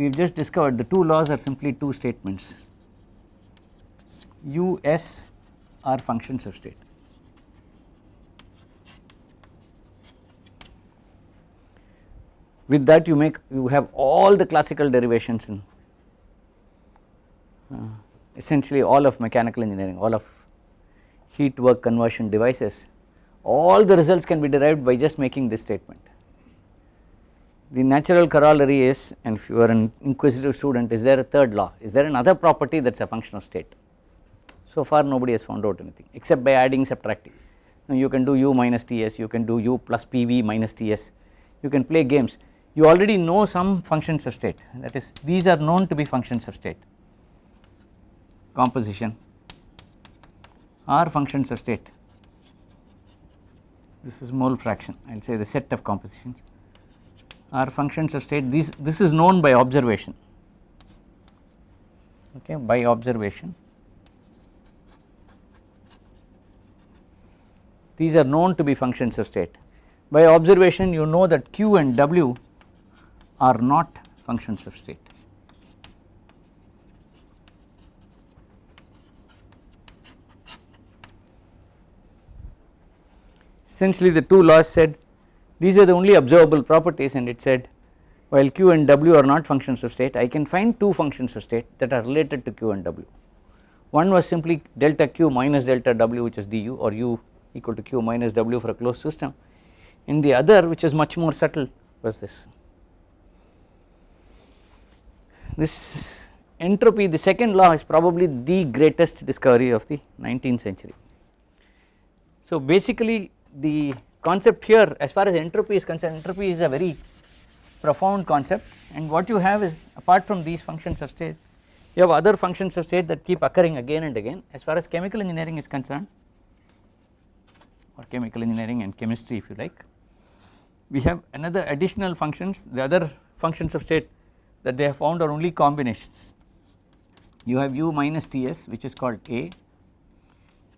we have just discovered the two laws are simply two statements us are functions of state. With that you make you have all the classical derivations in uh, essentially all of mechanical engineering all of heat work conversion devices all the results can be derived by just making this statement. The natural corollary is and if you are an inquisitive student is there a third law? Is there another property that is a function of state? So far nobody has found out anything except by adding subtracting. Now you can do u minus ts you can do u plus pv minus ts you can play games. You already know some functions of state. That is these are known to be functions of state. Composition. Are functions of state? This is mole fraction. I will say the set of compositions are functions of state these this is known by observation. Okay by observation. These are known to be functions of state. By observation you know that q and w are not functions of state. Essentially the two laws said these are the only observable properties and it said while q and w are not functions of state I can find two functions of state that are related to q and w. One was simply delta q minus delta w which is du or u equal to q minus w for a closed system and the other which is much more subtle was this this entropy the second law is probably the greatest discovery of the 19th century. So basically the concept here as far as entropy is concerned entropy is a very profound concept. And what you have is apart from these functions of state you have other functions of state that keep occurring again and again. As far as chemical engineering is concerned or chemical engineering and chemistry if you like we have another additional functions. The other functions of state that they have found are only combinations. You have u minus Ts which is called A,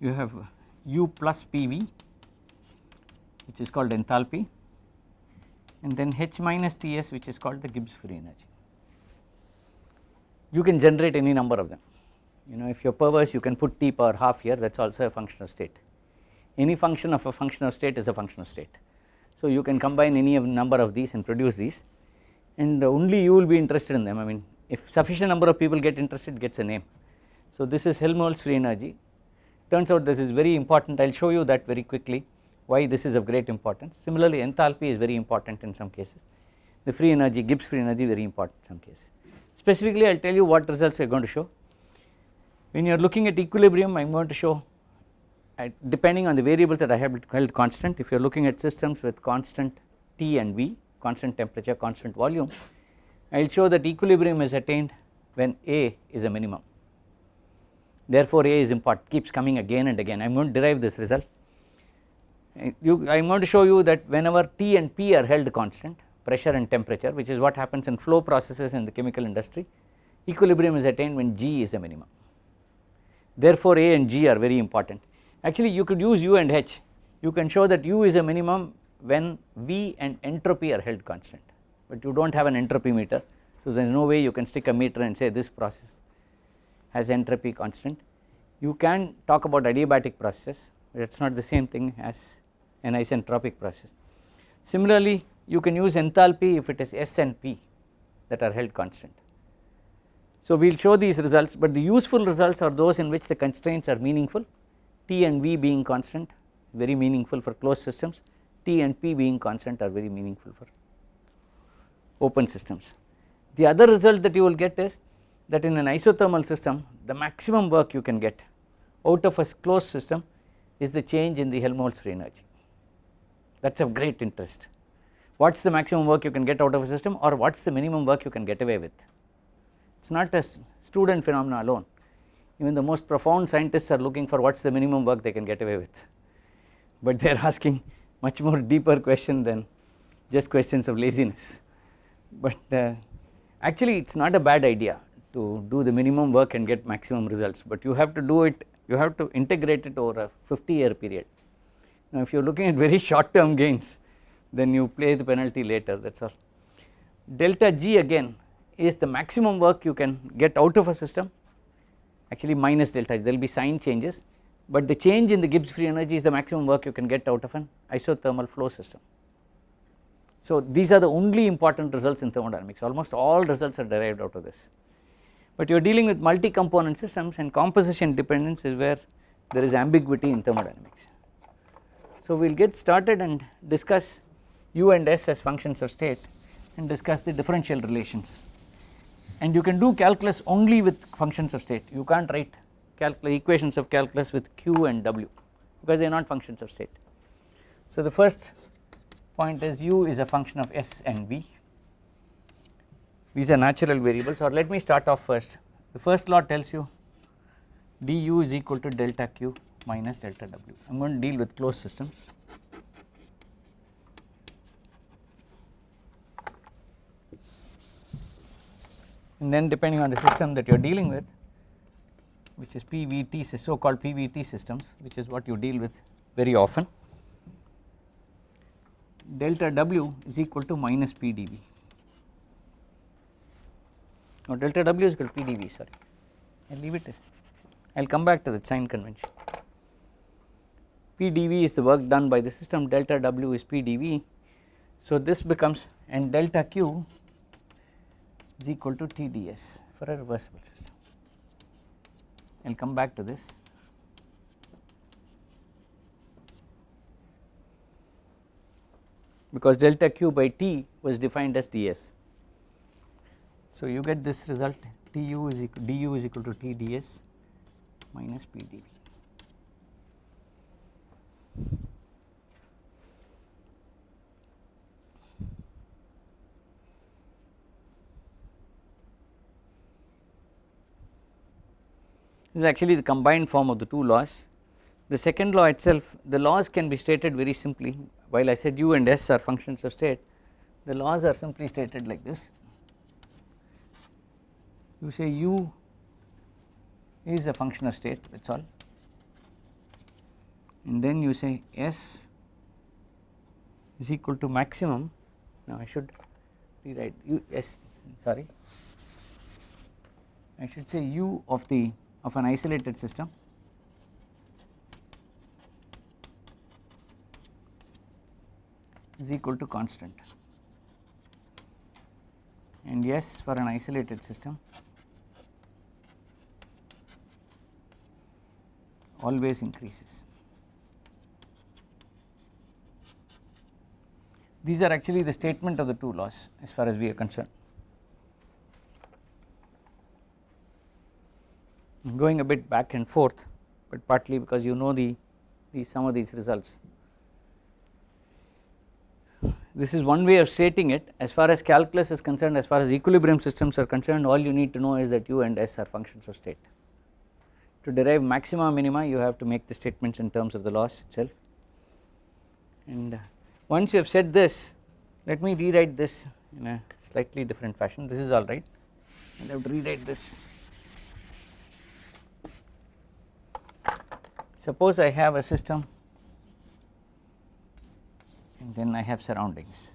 you have u plus PV which is called enthalpy and then H minus Ts which is called the Gibbs free energy. You can generate any number of them you know if you are perverse you can put T power half here that is also a function of state. Any function of a function of state is a function of state. So you can combine any of number of these and produce these and only you will be interested in them I mean if sufficient number of people get interested gets a name. So this is Helmholtz free energy turns out this is very important I will show you that very quickly why this is of great importance. Similarly enthalpy is very important in some cases the free energy Gibbs free energy very important in some cases. Specifically I will tell you what results we are going to show. When you are looking at equilibrium I am going to show uh, depending on the variables that I have held constant if you are looking at systems with constant T and V constant temperature constant volume I will show that equilibrium is attained when A is a minimum therefore A is important keeps coming again and again I am going to derive this result you, I am going to show you that whenever T and P are held constant pressure and temperature which is what happens in flow processes in the chemical industry equilibrium is attained when G is a minimum. Therefore A and G are very important. Actually you could use U and H. You can show that U is a minimum when V and entropy are held constant. But you do not have an entropy meter so there is no way you can stick a meter and say this process has entropy constant. You can talk about adiabatic processes it is not the same thing as an isentropic process. Similarly you can use enthalpy if it is S and P that are held constant. So we will show these results but the useful results are those in which the constraints are meaningful T and V being constant very meaningful for closed systems T and P being constant are very meaningful for open systems. The other result that you will get is that in an isothermal system the maximum work you can get out of a closed system is the change in the Helmholtz free energy that is of great interest. What is the maximum work you can get out of a system or what is the minimum work you can get away with. It is not a student phenomena alone even the most profound scientists are looking for what is the minimum work they can get away with but they are asking much more deeper question than just questions of laziness but uh, actually it is not a bad idea to do the minimum work and get maximum results but you have to do it you have to integrate it over a 50 year period. Now if you are looking at very short term gains then you play the penalty later that is all. Delta G again is the maximum work you can get out of a system actually minus delta G there will be sign changes but the change in the Gibbs free energy is the maximum work you can get out of an isothermal flow system. So these are the only important results in thermodynamics almost all results are derived out of this but you are dealing with multi component systems and composition dependence is where there is ambiguity in thermodynamics. So we will get started and discuss u and s as functions of state and discuss the differential relations. And you can do calculus only with functions of state. You can't write equations of calculus with q and w because they are not functions of state. So the first point is u is a function of s and v. These are natural variables. Or let me start off first. The first law tells you du is equal to delta q minus delta w. I am going to deal with closed systems. And then depending on the system that you are dealing with which is PVT so called PVT systems which is what you deal with very often delta W is equal to minus PdV no delta W is equal to PdV sorry. I leave it. I will come back to the sign convention PdV is the work done by the system delta W is PdV so this becomes and delta Q is equal to TdS for a reversible system I will come back to this. because delta q by t was defined as ds. So you get this result tu is equal du is equal to t ds minus p dv. This is actually the combined form of the two laws. The second law itself the laws can be stated very simply while I said u and s are functions of state the laws are simply stated like this. You say u is a function of state that is all and then you say s is equal to maximum now I should rewrite u s sorry I should say u of the of an isolated system is equal to constant and S for an isolated system always increases. These are actually the statement of the two laws as far as we are concerned. Going a bit back and forth but partly because you know the, the some of these results. This is one way of stating it. As far as calculus is concerned as far as equilibrium systems are concerned all you need to know is that u and s are functions of state. To derive maxima minima you have to make the statements in terms of the laws itself. And uh, once you have said this let me rewrite this in a slightly different fashion. This is alright I will have to rewrite this Suppose I have a system and then I have surroundings.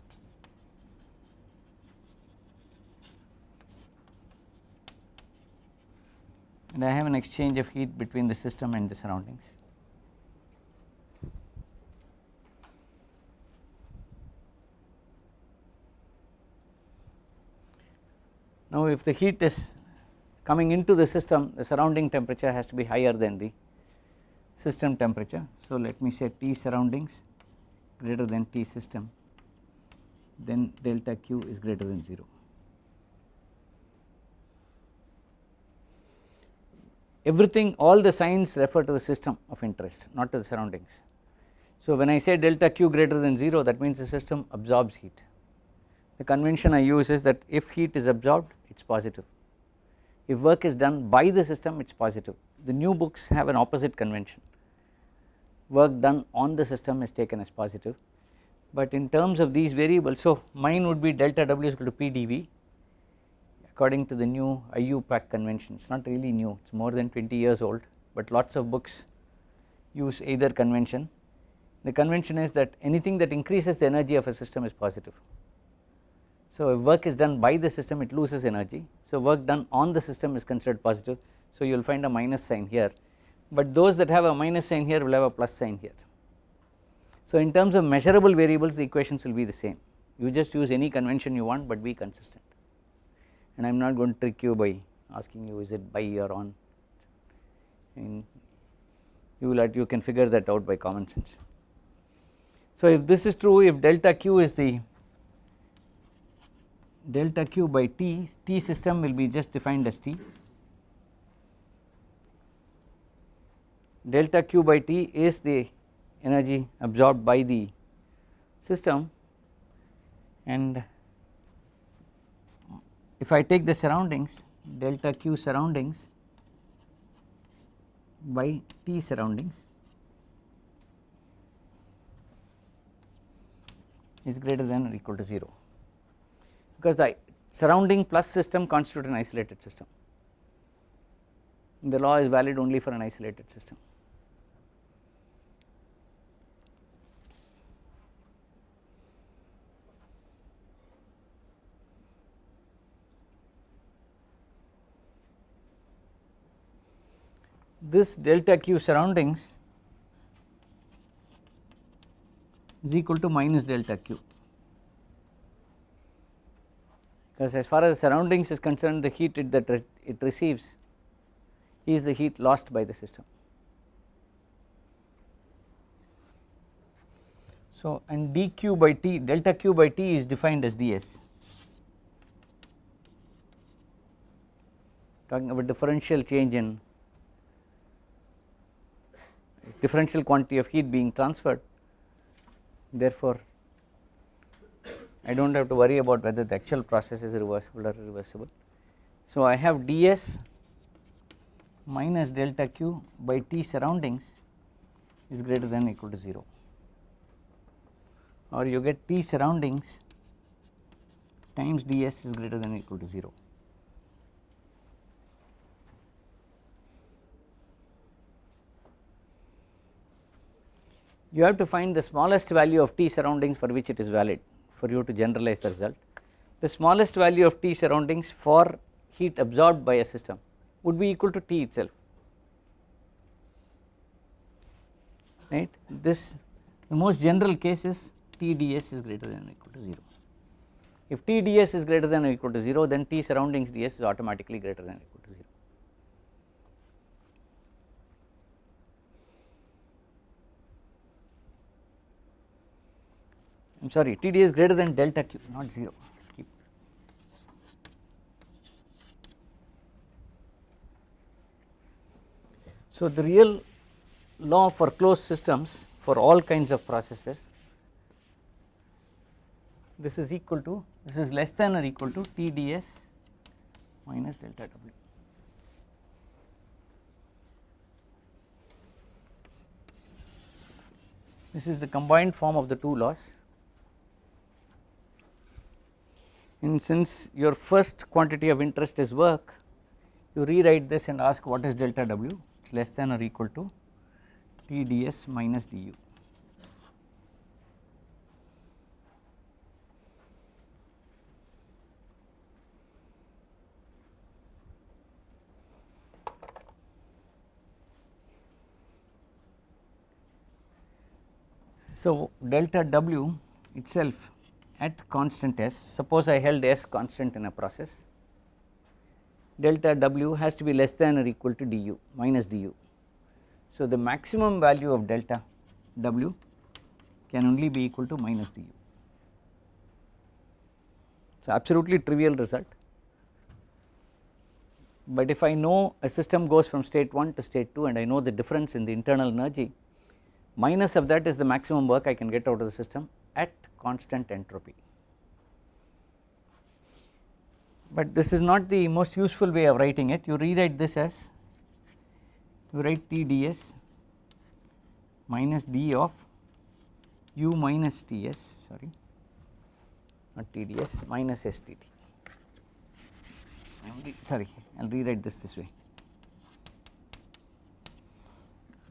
And I have an exchange of heat between the system and the surroundings. Now if the heat is coming into the system the surrounding temperature has to be higher than the system temperature. So let me say T surroundings greater than T system then delta Q is greater than 0. Everything all the signs refer to the system of interest not to the surroundings. So when I say delta Q greater than 0 that means the system absorbs heat. The convention I use is that if heat is absorbed it is positive, if work is done by the system it is positive. The new books have an opposite convention. Work done on the system is taken as positive. But in terms of these variables so mine would be delta W is equal to PdV according to the new IUPAC convention. It is not really new. It is more than 20 years old but lots of books use either convention. The convention is that anything that increases the energy of a system is positive So if work is done by the system it loses energy. So work done on the system is considered positive. So you will find a minus sign here. But those that have a minus sign here will have a plus sign here. So in terms of measurable variables the equations will be the same. You just use any convention you want but be consistent. And I am not going to trick you by asking you is it by or on? And you will you can figure that out by common sense. So if this is true if delta q is the delta q by t, t system will be just defined as t. Delta q by t is the energy absorbed by the system. And if I take the surroundings delta q surroundings by T surroundings is greater than or equal to 0 because the surrounding plus system constitute an isolated system the law is valid only for an isolated system. this delta q surroundings is equal to minus delta q because as far as surroundings is concerned the heat it that it receives is the heat lost by the system. So and dq by t delta q by t is defined as ds talking about differential change in differential quantity of heat being transferred therefore I do not have to worry about whether the actual process is reversible or irreversible. So I have ds minus delta q by t surroundings is greater than equal to 0 or you get t surroundings times ds is greater than equal to 0. you have to find the smallest value of T surroundings for which it is valid for you to generalize the result. The smallest value of T surroundings for heat absorbed by a system would be equal to T itself right this the most general case is TdS is greater than or equal to 0. If TdS is greater than or equal to 0 then T surroundings ds is automatically greater than or equal to 0. I am sorry Td is greater than delta q not 0 keep. So the real law for closed systems for all kinds of processes this is equal to this is less than or equal to Tds minus delta W. This is the combined form of the two laws and since your first quantity of interest is work you rewrite this and ask what is delta W it is less than or equal to T ds minus du. So delta W itself at constant s suppose I held s constant in a process delta w has to be less than or equal to du minus du. So the maximum value of delta w can only be equal to minus du. So absolutely trivial result but if I know a system goes from state 1 to state 2 and I know the difference in the internal energy minus of that is the maximum work I can get out of the system at constant entropy. But this is not the most useful way of writing it, you rewrite this as you write TdS minus d of u minus Ts sorry not TdS minus STT sorry I will rewrite this this way.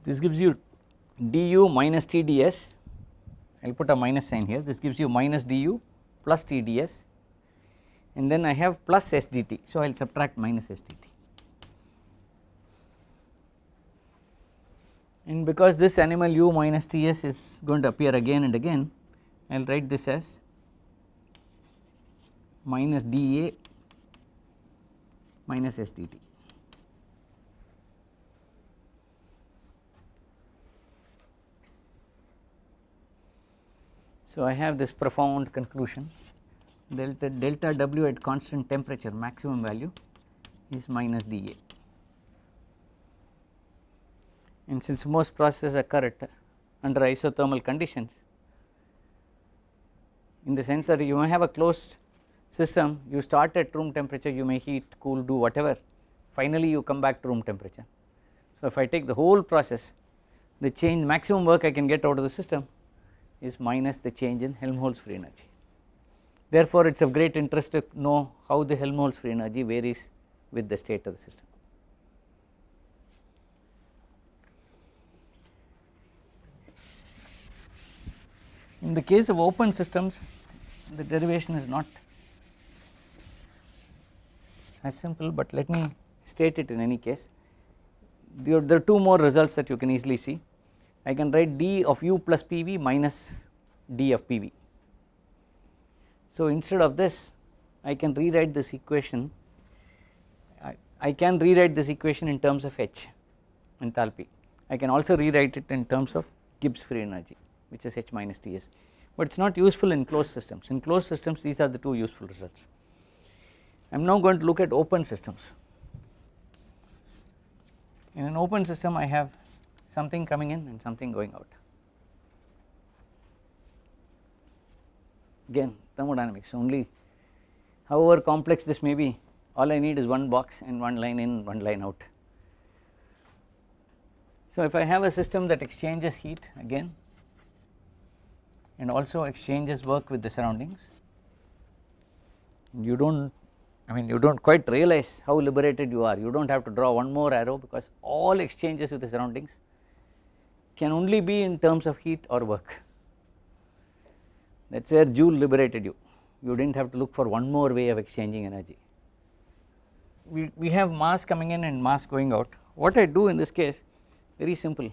This gives you du minus TdS I will put a minus sign here this gives you minus du plus TdS and then I have plus SDT. So, I will subtract minus SDT. And because this animal u minus Ts is going to appear again and again, I will write this as minus dA minus SDT. So, I have this profound conclusion. Delta delta W at constant temperature maximum value is minus dA and since most processes occur at under isothermal conditions in the sense that you may have a closed system you start at room temperature you may heat cool do whatever. Finally you come back to room temperature. So, if I take the whole process the change maximum work I can get out of the system is minus the change in Helmholtz free energy. Therefore, it is of great interest to know how the Helmholtz free energy varies with the state of the system. In the case of open systems the derivation is not as simple, but let me state it in any case. There, there are two more results that you can easily see. I can write d of u plus PV minus d of PV. So, instead of this I can rewrite this equation. I, I can rewrite this equation in terms of H enthalpy I can also rewrite it in terms of Gibbs free energy which is H minus Ts but it is not useful in closed systems. In closed systems these are the two useful results. I am now going to look at open systems. In an open system I have something coming in and something going out. Again thermodynamics only however complex this may be all I need is one box and one line in one line out. So, if I have a system that exchanges heat again and also exchanges work with the surroundings you do not I mean you do not quite realize how liberated you are. You do not have to draw one more arrow because all exchanges with the surroundings can only be in terms of heat or work. That is where Joule liberated you, you did not have to look for one more way of exchanging energy. We, we have mass coming in and mass going out, what I do in this case very simple,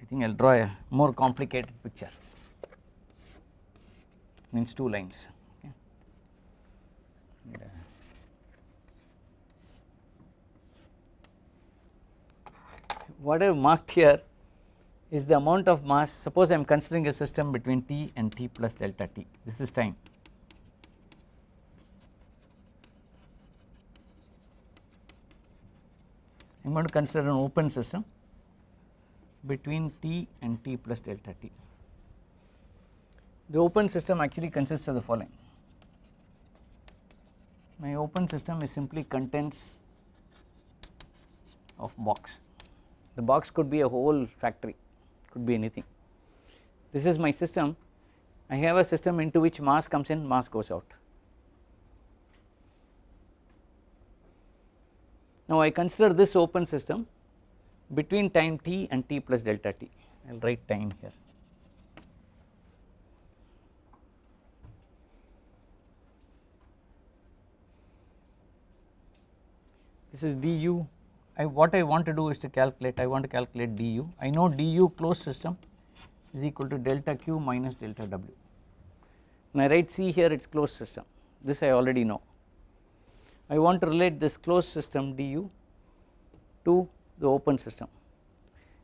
I think I will draw a more complicated picture, means two lines. What I have marked here is the amount of mass suppose I am considering a system between t and t plus delta t this is time. I am going to consider an open system between t and t plus delta t. The open system actually consists of the following my open system is simply contents of box the box could be a whole factory could be anything. This is my system I have a system into which mass comes in mass goes out. Now I consider this open system between time t and t plus delta t I will write time here. This is du I what I want to do is to calculate I want to calculate du. I know du closed system is equal to delta q minus delta w. When I write C here it is closed system. This I already know. I want to relate this closed system du to the open system.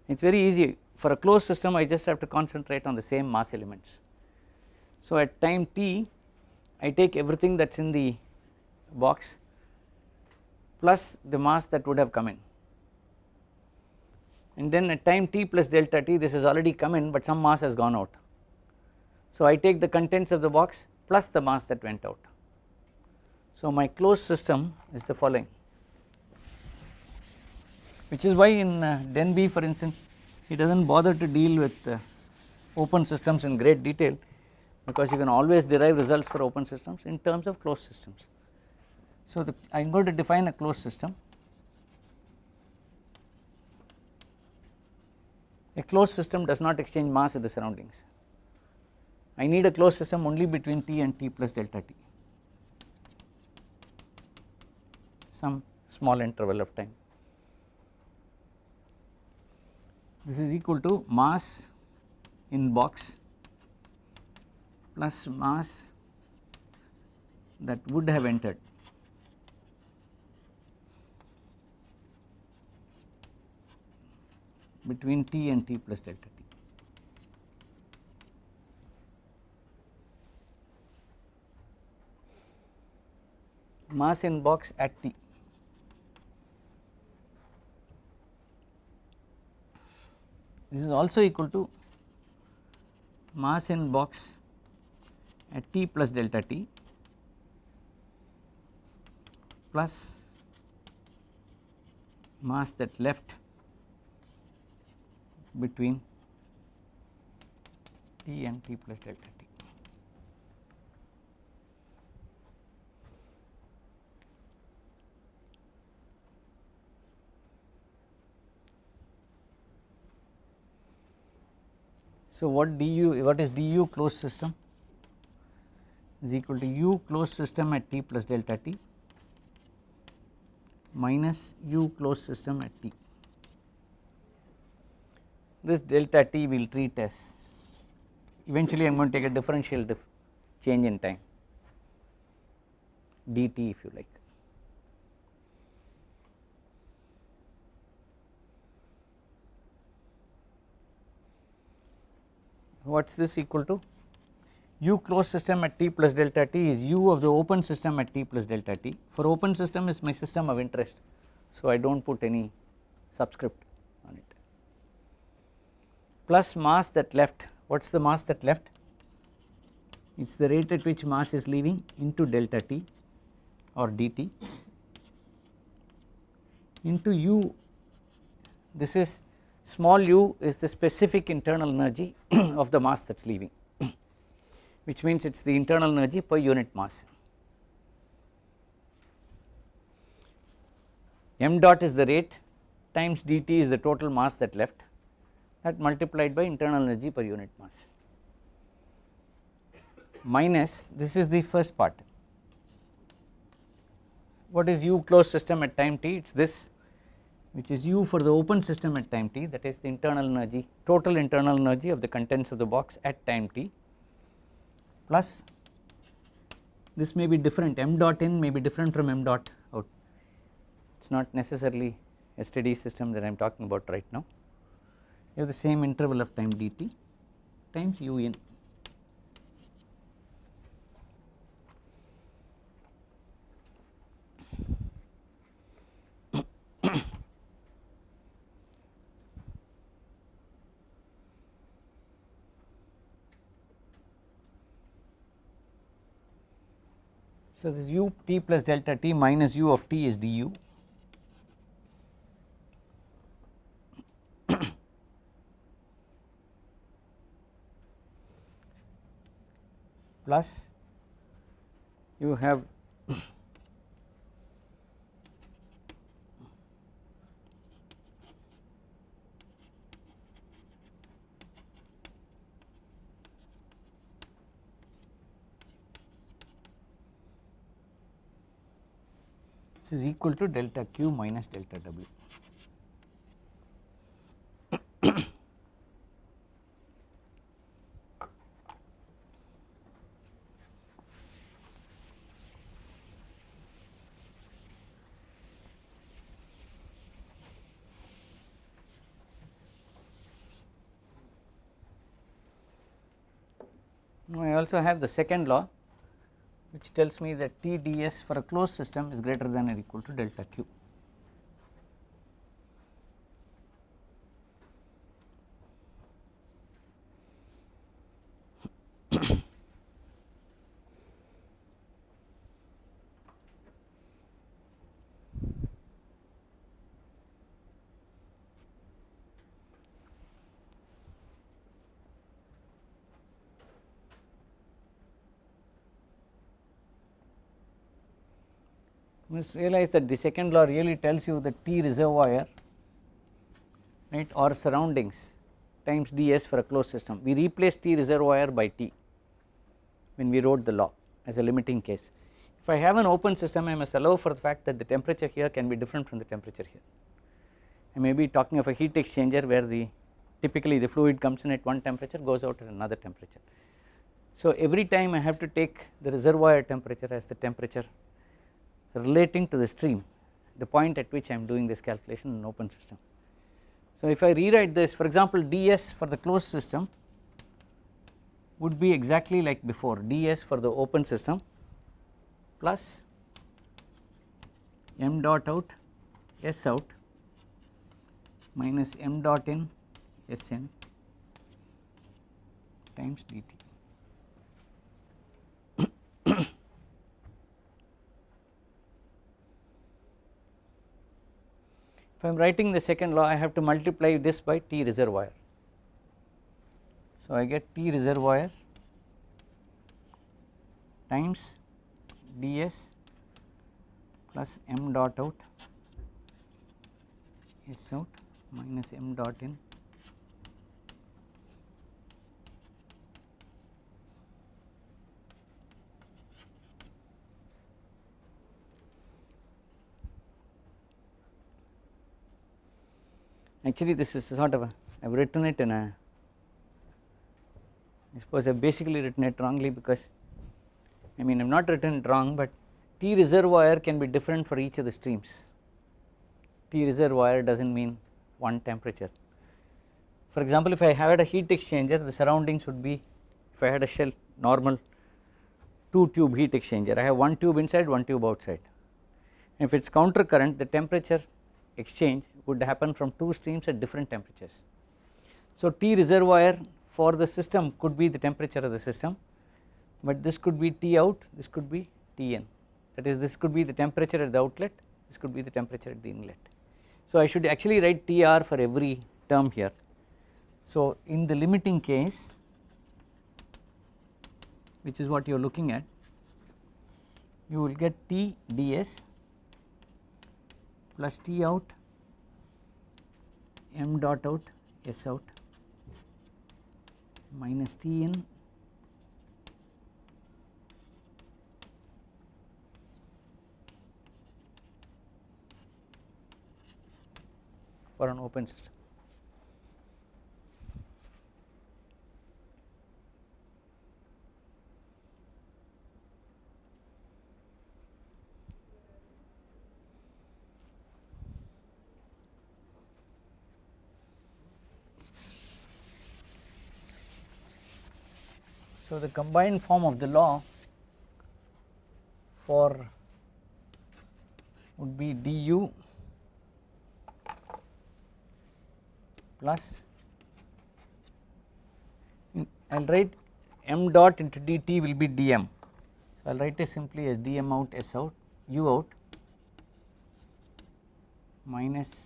It is very easy. For a closed system I just have to concentrate on the same mass elements. So at time t I take everything that is in the box plus the mass that would have come in and then at time t plus delta t this has already come in but some mass has gone out. So I take the contents of the box plus the mass that went out. So my closed system is the following which is why in uh, Denbigh for instance he does not bother to deal with uh, open systems in great detail because you can always derive results for open systems in terms of closed systems. So, the, I am going to define a closed system. A closed system does not exchange mass with the surroundings. I need a closed system only between T and T plus delta T some small interval of time. This is equal to mass in box plus mass that would have entered between t and t plus delta t. Mass in box at t. This is also equal to mass in box at t plus delta t plus mass that left between t and t plus delta t. So, what du what is du closed system is equal to u closed system at t plus delta t minus u closed system at t this delta t will treat as eventually I am going to take a differential dif change in time dt if you like. What is this equal to? u closed system at t plus delta t is u of the open system at t plus delta t for open system is my system of interest. So, I do not put any subscript plus mass that left. What is the mass that left? It is the rate at which mass is leaving into delta t or dt into u. This is small u is the specific internal energy of the mass that is leaving which means it is the internal energy per unit mass. m dot is the rate times dt is the total mass that left that multiplied by internal energy per unit mass. Minus this is the first part. What is u closed system at time t? It is this which is u for the open system at time t that is the internal energy total internal energy of the contents of the box at time t. Plus this may be different m dot in may be different from m dot out. It is not necessarily a steady system that I am talking about right now you have the same interval of time dt times u in. So, this u t plus delta t minus u of t is du plus you have this is equal to delta q minus delta w. also have the second law which tells me that T d s for a closed system is greater than or equal to delta q. must realize that the second law really tells you that T reservoir right or surroundings times ds for a closed system. We replace T reservoir by T when we wrote the law as a limiting case. if I have an open system I must allow for the fact that the temperature here can be different from the temperature here. I may be talking of a heat exchanger where the typically the fluid comes in at one temperature goes out at another temperature. So every time I have to take the reservoir temperature as the temperature relating to the stream the point at which I am doing this calculation in open system. So if I rewrite this for example ds for the closed system would be exactly like before ds for the open system plus m dot out s out minus m dot in Sn times dt. If I am writing the second law I have to multiply this by T reservoir. So I get T reservoir times ds plus m dot out S out minus m dot in actually this is sort of a I have written it in a I suppose I have basically written it wrongly because I mean I have not written it wrong but T reservoir can be different for each of the streams. T reservoir does not mean one temperature. For example if I had a heat exchanger the surroundings would be if I had a shell normal 2 tube heat exchanger. I have one tube inside one tube outside. If it is counter current the temperature exchange would happen from two streams at different temperatures. So T reservoir for the system could be the temperature of the system but this could be T out this could be T in that is this could be the temperature at the outlet this could be the temperature at the inlet. So I should actually write Tr for every term here. So in the limiting case which is what you are looking at you will get T ds plus T out m dot out S out minus T in for an open system. So the combined form of the law for would be du plus I will write m dot into dt will be dm. So I will write it simply as dm out s out u out minus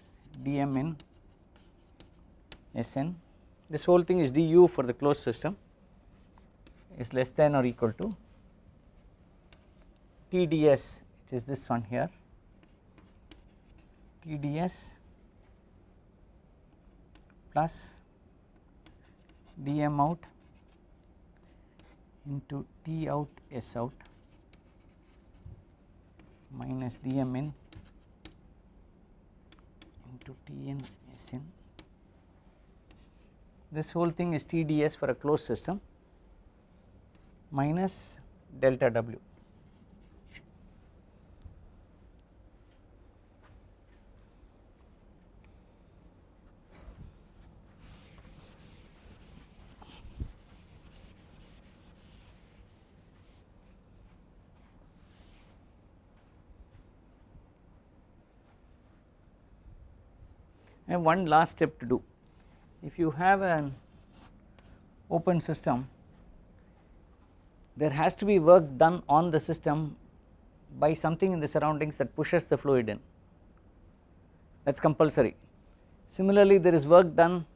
dm in Sn this whole thing is du for the closed system is less than or equal to TDS which is this one here TDS plus dm out into T out S out minus dm in into T in S in. This whole thing is TDS for a closed system minus delta W. And one last step to do. If you have an open system, there has to be work done on the system by something in the surroundings that pushes the fluid in that is compulsory. Similarly, there is work done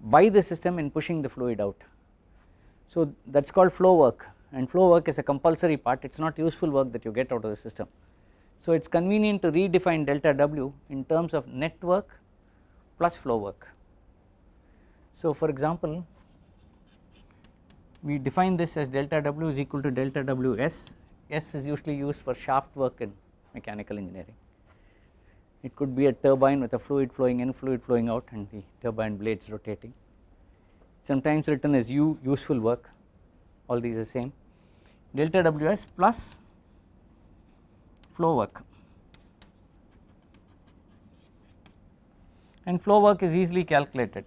by the system in pushing the fluid out. So that is called flow work and flow work is a compulsory part it is not useful work that you get out of the system. So it is convenient to redefine delta W in terms of net work plus flow work. So for example we define this as delta W is equal to delta Ws S is usually used for shaft work in mechanical engineering. It could be a turbine with a fluid flowing in, fluid flowing out and the turbine blades rotating. Sometimes written as U useful work, all these are same. Delta WS plus flow work. And flow work is easily calculated.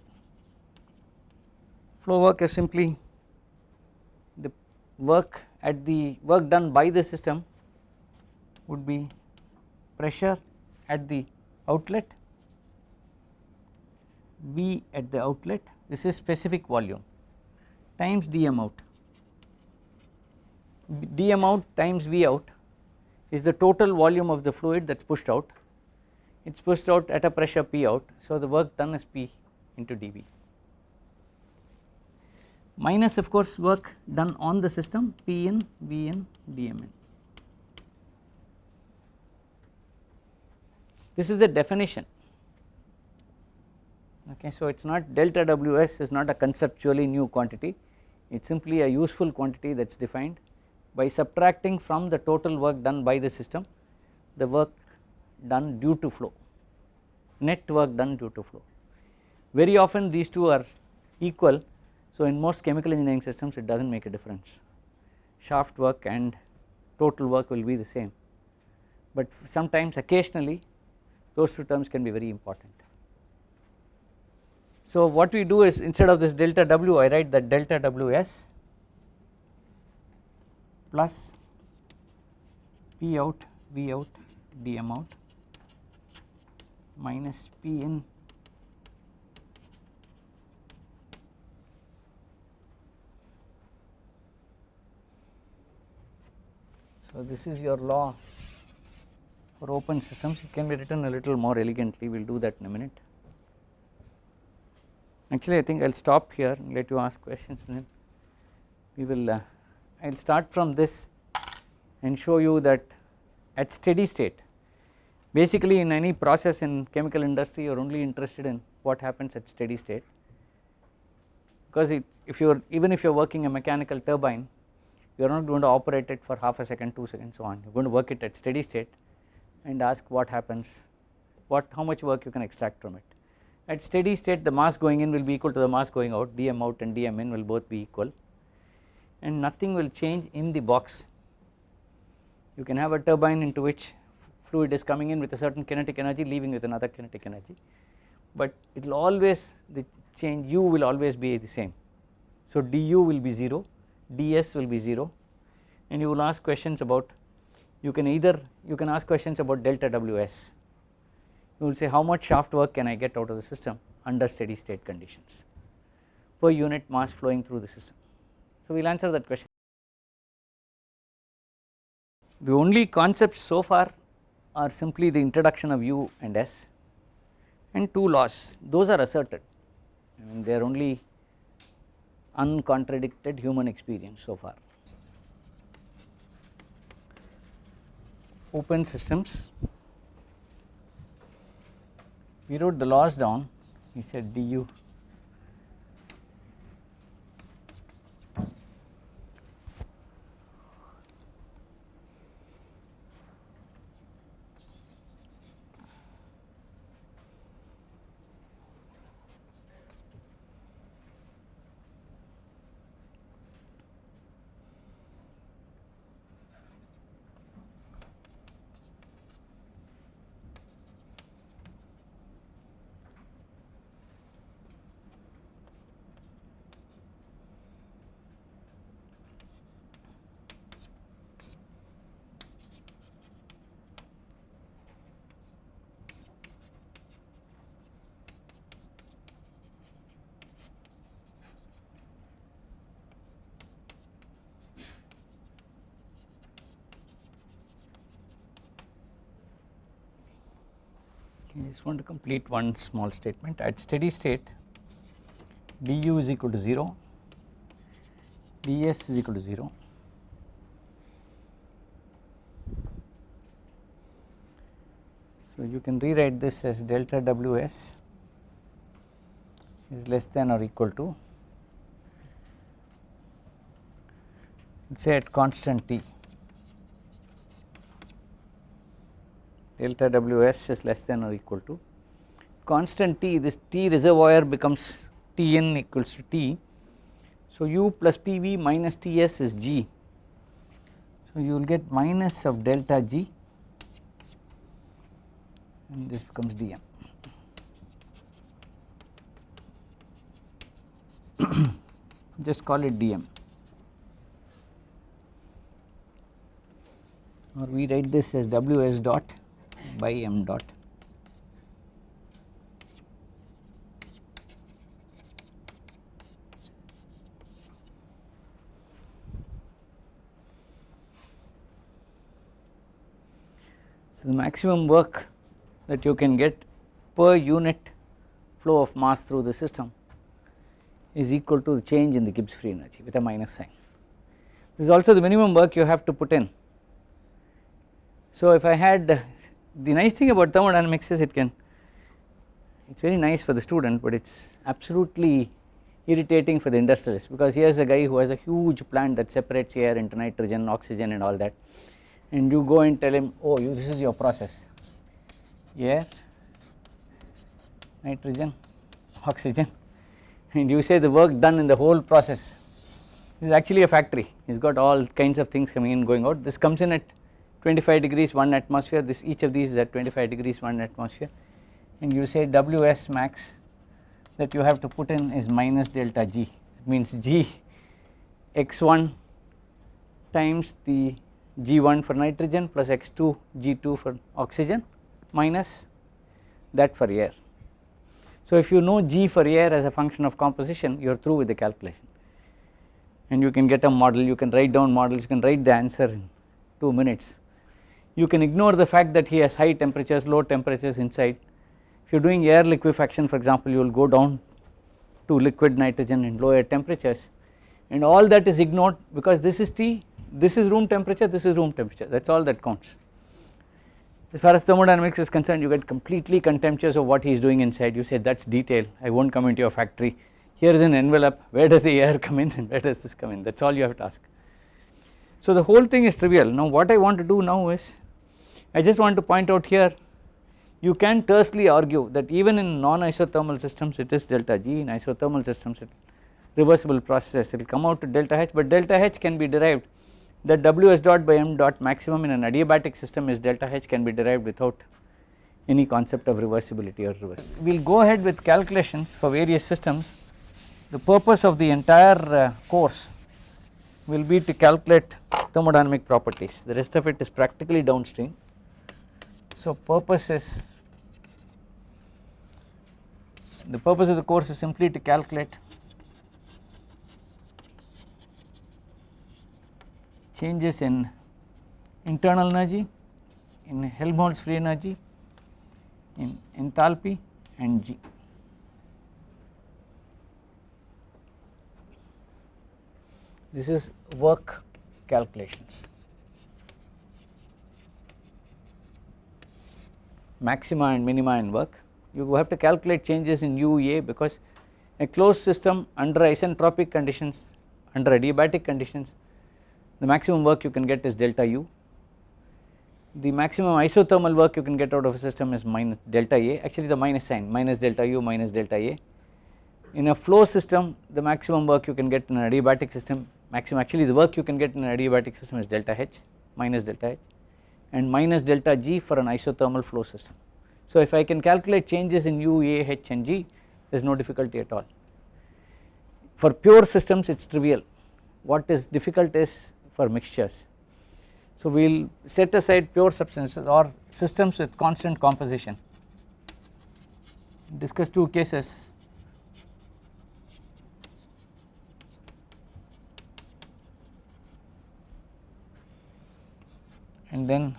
Flow work is simply work at the work done by the system would be pressure at the outlet V at the outlet. This is specific volume times dm out. Dm out times V out is the total volume of the fluid that is pushed out. It is pushed out at a pressure P out. So the work done is P into dV minus of course work done on the system P in V in dm in. This is a definition. Okay so it is not delta ws is not a conceptually new quantity. It is simply a useful quantity that is defined by subtracting from the total work done by the system the work done due to flow net work done due to flow. Very often these two are equal so in most chemical engineering systems it does not make a difference shaft work and total work will be the same but sometimes occasionally those two terms can be very important. So what we do is instead of this delta W I write that delta Ws plus P out V out dm out minus P in So this is your law for open systems. It can be written a little more elegantly. We will do that in a minute. Actually I think I will stop here and let you ask questions and then we will uh, I will start from this and show you that at steady state basically in any process in chemical industry you are only interested in what happens at steady state. Because it, if you are even if you are working a mechanical turbine you are not going to operate it for half a second 2 seconds so on you are going to work it at steady state and ask what happens what how much work you can extract from it. At steady state the mass going in will be equal to the mass going out dm out and dm in will both be equal and nothing will change in the box. You can have a turbine into which fluid is coming in with a certain kinetic energy leaving with another kinetic energy but it will always the change u will always be the same. So du will be 0, ds will be 0 and you will ask questions about you can either you can ask questions about delta ws you will say how much shaft work can I get out of the system under steady state conditions per unit mass flowing through the system. So we will answer that question. The only concepts so far are simply the introduction of U and S and two laws those are asserted I mean they are only uncontradicted human experience so far. open systems. We wrote the laws down. We said du I just want to complete one small statement at steady state du is equal to 0, ds is equal to 0. So you can rewrite this as delta ws is less than or equal to say at constant t delta Ws is less than or equal to constant T this T reservoir becomes Tn equals to T. So, u plus Pv minus Ts is G. So, you will get minus of delta G and this becomes dm. just call it dm or we write this as ws dot by m dot So, the maximum work that you can get per unit flow of mass through the system is equal to the change in the Gibbs free energy with a minus sign. This is also the minimum work you have to put in. So, if I had the nice thing about thermodynamics is it can it is very nice for the student, but it is absolutely irritating for the industrialist because here is a guy who has a huge plant that separates air into nitrogen, oxygen and all that. And you go and tell him oh you this is your process. Air, nitrogen, oxygen. And you say the work done in the whole process. This is actually a factory. He has got all kinds of things coming in going out. This comes in at 25 degrees 1 atmosphere this each of these is at 25 degrees 1 atmosphere. And you say Ws max that you have to put in is minus delta G. It means G x1 times the G1 for nitrogen plus x2 G2 for oxygen minus that for air. So, if you know G for air as a function of composition you are through with the calculation. And you can get a model you can write down models you can write the answer in 2 minutes. You can ignore the fact that he has high temperatures low temperatures inside. If you are doing air liquefaction for example you will go down to liquid nitrogen in lower temperatures. And all that is ignored because this is T this is room temperature this is room temperature. That is all that counts. As far as thermodynamics is concerned you get completely contemptuous of what he is doing inside. You say that is detail. I will not come into your factory. Here is an envelope. Where does the air come in and where does this come in? That is all you have to ask. So the whole thing is trivial. Now what I want to do now is I just want to point out here you can tersely argue that even in non-isothermal systems it is delta G in isothermal systems it reversible processes it will come out to delta H but delta H can be derived that Ws dot by m dot maximum in an adiabatic system is delta H can be derived without any concept of reversibility or reverse. We will go ahead with calculations for various systems. The purpose of the entire uh, course will be to calculate thermodynamic properties the rest of it is practically downstream. So purpose is the purpose of the course is simply to calculate changes in internal energy, in Helmholtz free energy, in enthalpy and G. This is work calculations. Maxima and minima in work. You have to calculate changes in UA because a closed system under isentropic conditions, under adiabatic conditions the maximum work you can get is delta u. The maximum isothermal work you can get out of a system is minus delta A actually the minus sign minus delta u minus delta A. In a flow system the maximum work you can get in an adiabatic system maximum actually the work you can get in an adiabatic system is delta H minus delta H and minus delta G for an isothermal flow system. So if I can calculate changes in U, A, H and G there is no difficulty at all. For pure systems it is trivial what is difficult is for mixtures. So we will set aside pure substances or systems with constant composition discuss two cases and then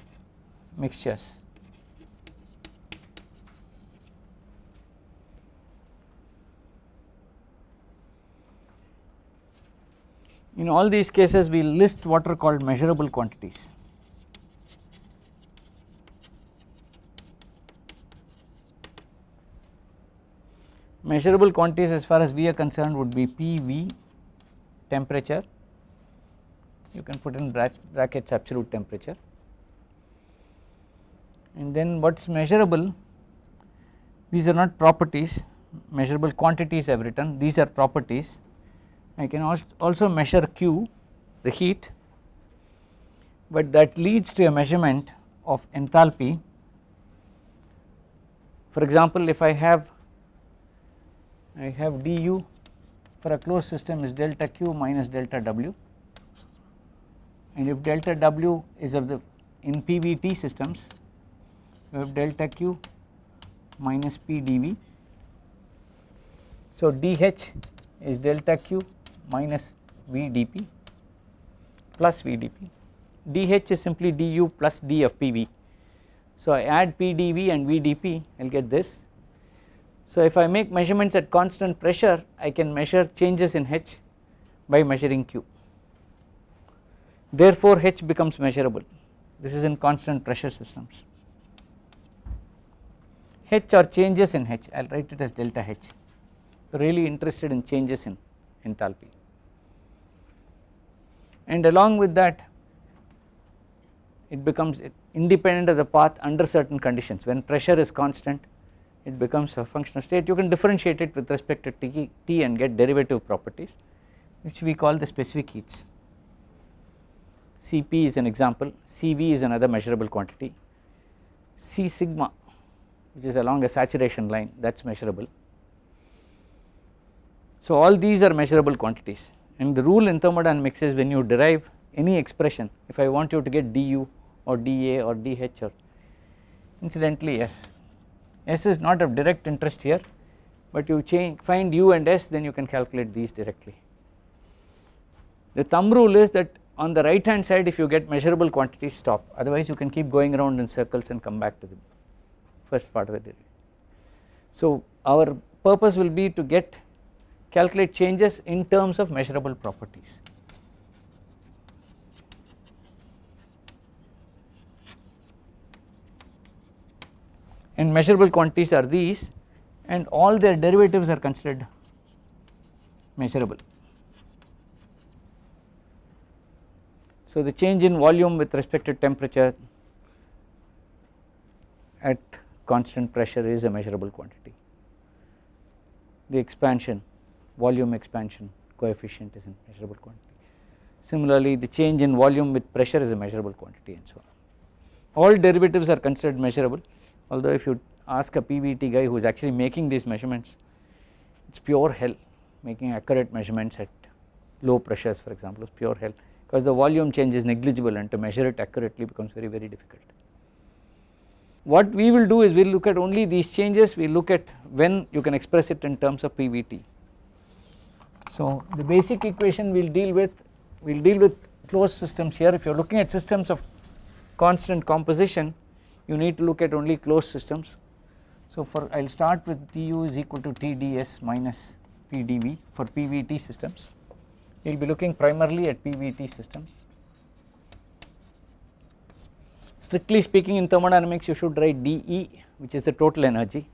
mixtures. In all these cases we list what are called measurable quantities. Measurable quantities as far as we are concerned would be PV temperature, you can put in brackets absolute temperature and then what is measurable? These are not properties. Measurable quantities I have written. These are properties. I can also measure Q the heat. But that leads to a measurement of enthalpy. For example if I have I have du for a closed system is delta q minus delta w. And if delta w is of the in PVT systems we have delta q minus p dV. So, dH is delta q minus V dP plus V dP, dH is simply du plus d of PV. So, I add P dV and V dP I will get this. So, if I make measurements at constant pressure I can measure changes in H by measuring Q therefore H becomes measurable this is in constant pressure systems. H are changes in H I will write it as delta H. Really interested in changes in enthalpy. And along with that it becomes independent of the path under certain conditions. When pressure is constant it becomes a functional state. You can differentiate it with respect to T, T and get derivative properties which we call the specific heats. Cp is an example, Cv is another measurable quantity, C sigma which is along a saturation line that is measurable. So all these are measurable quantities and the rule in thermodynamics is when you derive any expression if I want you to get du or dA or dH or incidentally S, S is not of direct interest here but you change find u and S then you can calculate these directly. The thumb rule is that on the right hand side if you get measurable quantities stop otherwise you can keep going around in circles and come back to the first part of the derivative. So our purpose will be to get calculate changes in terms of measurable properties. And measurable quantities are these and all their derivatives are considered measurable. So the change in volume with respect to temperature at constant pressure is a measurable quantity. The expansion volume expansion coefficient is a measurable quantity. Similarly the change in volume with pressure is a measurable quantity and so on. All derivatives are considered measurable although if you ask a PVT guy who is actually making these measurements it is pure hell making accurate measurements at low pressures for example is pure hell because the volume change is negligible and to measure it accurately becomes very very difficult. What we will do is we will look at only these changes we look at when you can express it in terms of PVT. So the basic equation we will deal with we will deal with closed systems here if you are looking at systems of constant composition you need to look at only closed systems. So for I will start with du is equal to Tds minus Pdv for PVT systems we will be looking primarily at PVT systems. Strictly speaking in thermodynamics you should write dE which is the total energy.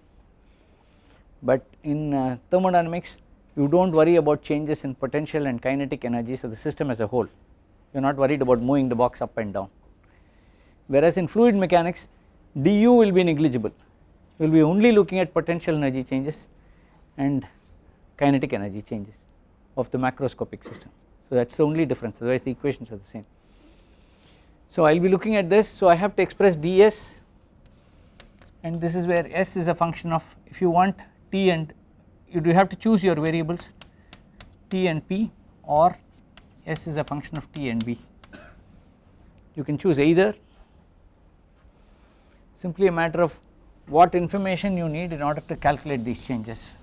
But in uh, thermodynamics you do not worry about changes in potential and kinetic energies of the system as a whole. You are not worried about moving the box up and down. Whereas in fluid mechanics du will be negligible. You will be only looking at potential energy changes and kinetic energy changes of the macroscopic system. So that is the only difference. Otherwise the equations are the same. So I will be looking at this so I have to express ds and this is where s is a function of if you want t and you do have to choose your variables t and p or s is a function of t and v. You can choose either simply a matter of what information you need in order to calculate these changes.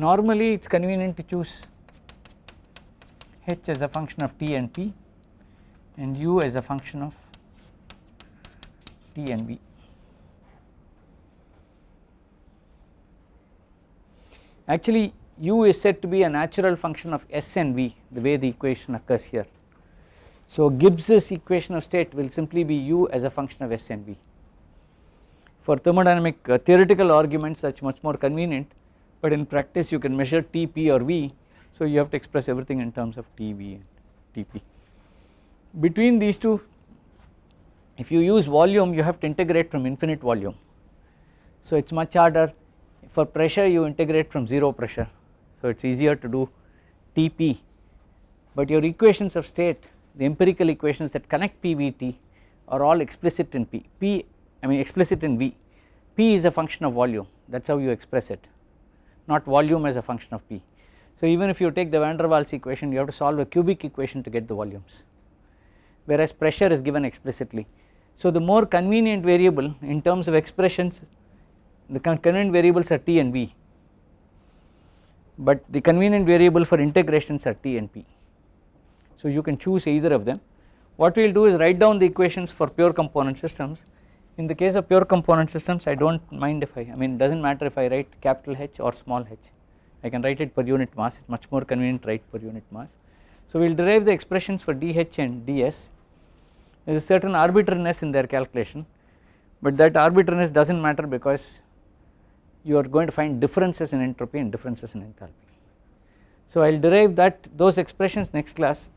Normally it is convenient to choose h as a function of t and p and u as a function of t and v. Actually u is said to be a natural function of s and v the way the equation occurs here. So Gibbs's equation of state will simply be u as a function of s and v. For thermodynamic uh, theoretical arguments that is much more convenient but in practice you can measure Tp or V. So you have to express everything in terms of TV and Tp. Between these two if you use volume you have to integrate from infinite volume. So it is much harder. For pressure you integrate from 0 pressure. So it is easier to do Tp but your equations of state the empirical equations that connect PVT are all explicit in P, P I mean explicit in V, P is a function of volume. That is how you express it not volume as a function of P. So even if you take the van der Waals equation you have to solve a cubic equation to get the volumes whereas pressure is given explicitly. So the more convenient variable in terms of expressions the convenient variables are T and V but the convenient variable for integrations are T and P. So you can choose either of them. What we will do is write down the equations for pure component systems. In the case of pure component systems I do not mind if I, I mean does not matter if I write capital H or small h, I can write it per unit mass it is much more convenient to write per unit mass. So we will derive the expressions for dH and ds, there is a certain arbitrariness in their calculation but that arbitrariness does not matter because you are going to find differences in entropy and differences in enthalpy. So I will derive that those expressions next class